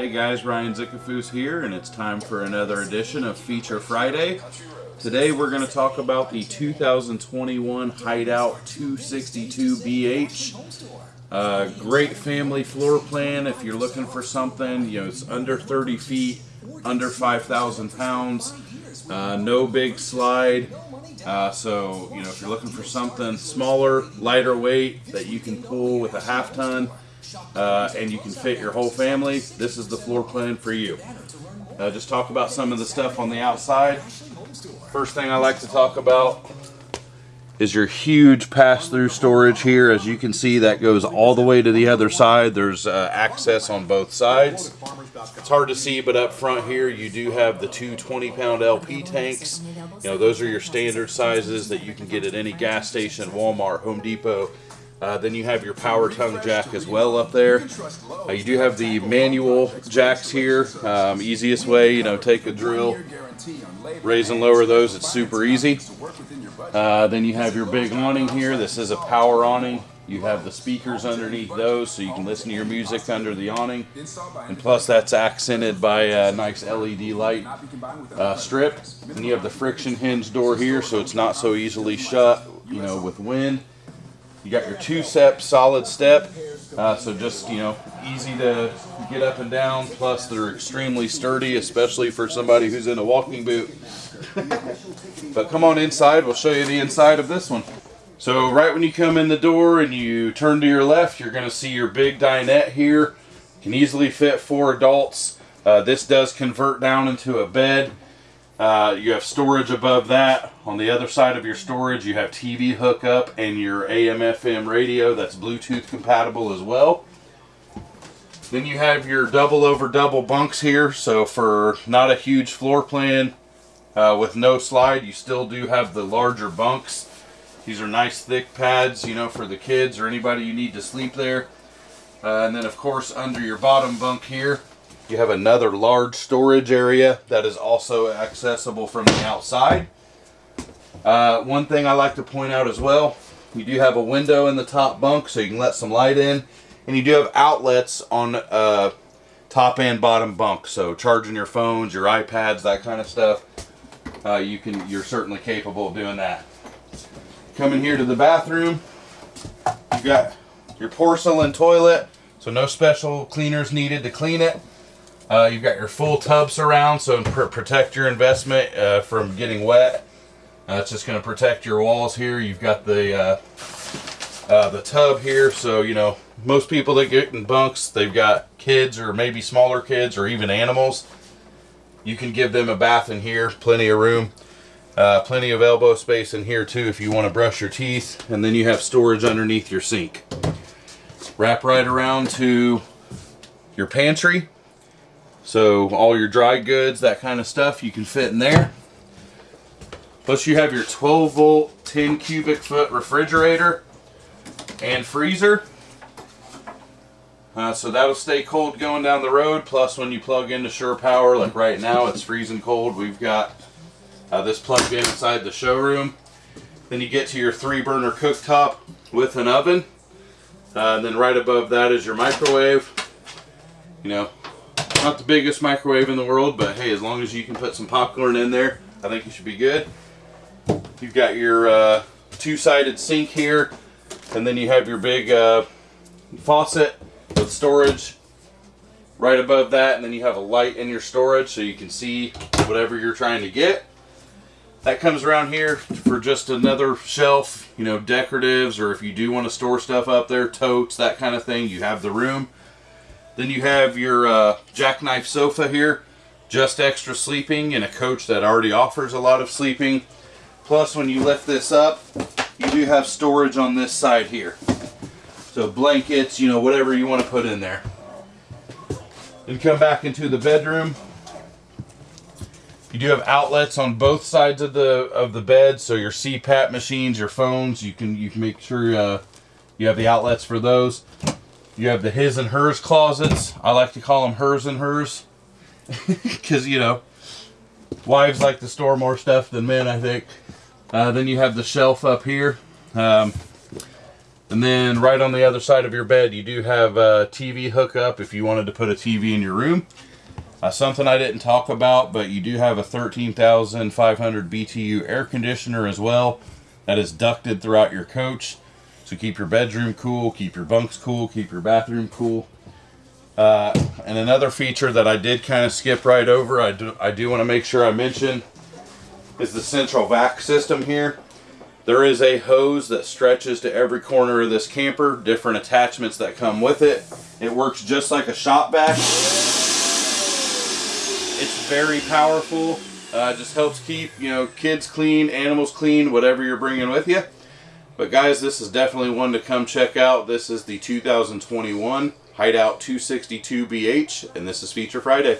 Hey guys, Ryan Zickafus here, and it's time for another edition of Feature Friday. Today we're going to talk about the 2021 Hideout 262BH. Uh, great family floor plan if you're looking for something, you know, it's under 30 feet, under 5,000 pounds, uh, no big slide. Uh, so, you know, if you're looking for something smaller, lighter weight that you can pull with a half ton, uh, and you can fit your whole family, this is the floor plan for you. Uh, just talk about some of the stuff on the outside. First thing I like to talk about is your huge pass-through storage here. As you can see, that goes all the way to the other side. There's uh, access on both sides. It's hard to see, but up front here, you do have the two 20-pound LP tanks. You know, those are your standard sizes that you can get at any gas station, Walmart, Home Depot, uh, then you have your power tongue jack as well up there. Uh, you do have the manual jacks here. Um, easiest way, you know, take a drill, raise and lower those. It's super easy. Uh, then you have your big awning here. This is a power awning. You have the speakers underneath those so you can listen to your music under the awning. And plus that's accented by a nice LED light uh, strip. And you have the friction hinge door here so it's not so easily shut, you know, with wind. You got your two-step solid step, uh, so just, you know, easy to get up and down, plus they're extremely sturdy, especially for somebody who's in a walking boot. but come on inside, we'll show you the inside of this one. So right when you come in the door and you turn to your left, you're going to see your big dinette here. Can easily fit four adults. Uh, this does convert down into a bed. Uh, you have storage above that. On the other side of your storage, you have TV hookup and your AM FM radio that's Bluetooth compatible as well. Then you have your double over double bunks here. So for not a huge floor plan uh, with no slide, you still do have the larger bunks. These are nice thick pads, you know, for the kids or anybody you need to sleep there. Uh, and then of course under your bottom bunk here, you have another large storage area that is also accessible from the outside. Uh, one thing I like to point out as well, you do have a window in the top bunk so you can let some light in. And you do have outlets on uh, top and bottom bunk. So charging your phones, your iPads, that kind of stuff, uh, you can, you're certainly capable of doing that. Coming here to the bathroom, you got your porcelain toilet, so no special cleaners needed to clean it. Uh, you've got your full tub surround, so pr protect your investment uh, from getting wet. Uh, it's just going to protect your walls here. You've got the uh, uh, the tub here, so you know most people that get in bunks, they've got kids or maybe smaller kids or even animals. You can give them a bath in here, plenty of room. Uh, plenty of elbow space in here too if you want to brush your teeth. And then you have storage underneath your sink. Wrap right around to your pantry. So all your dry goods, that kind of stuff, you can fit in there. Plus you have your 12 volt, 10 cubic foot refrigerator and freezer. Uh, so that'll stay cold going down the road. Plus when you plug into shore power, like right now it's freezing cold. We've got uh, this plugged in inside the showroom. Then you get to your three burner cooktop with an oven. Uh, and then right above that is your microwave. You know, not the biggest microwave in the world, but hey, as long as you can put some popcorn in there, I think you should be good. You've got your uh, two-sided sink here, and then you have your big uh, faucet with storage right above that, and then you have a light in your storage so you can see whatever you're trying to get. That comes around here for just another shelf, you know, decoratives, or if you do want to store stuff up there, totes, that kind of thing, you have the room. Then you have your uh, jackknife sofa here, just extra sleeping in a coach that already offers a lot of sleeping. Plus when you lift this up, you do have storage on this side here. So blankets, you know, whatever you want to put in there. Then come back into the bedroom. You do have outlets on both sides of the of the bed, so your CPAP machines, your phones, you can you can make sure uh, you have the outlets for those. You have the his and hers closets. I like to call them hers and hers, because you know, wives like to store more stuff than men, I think. Uh, then you have the shelf up here. Um, And then right on the other side of your bed, you do have a TV hookup if you wanted to put a TV in your room. Uh, something I didn't talk about, but you do have a 13,500 BTU air conditioner as well that is ducted throughout your coach. So keep your bedroom cool, keep your bunks cool, keep your bathroom cool. Uh, and another feature that I did kind of skip right over, I do, I do want to make sure I mention, is the central vac system here. There is a hose that stretches to every corner of this camper, different attachments that come with it. It works just like a shop vac. It's very powerful. Uh, just helps keep, you know, kids clean, animals clean, whatever you're bringing with you. But guys, this is definitely one to come check out. This is the 2021 Hideout 262BH, and this is Feature Friday.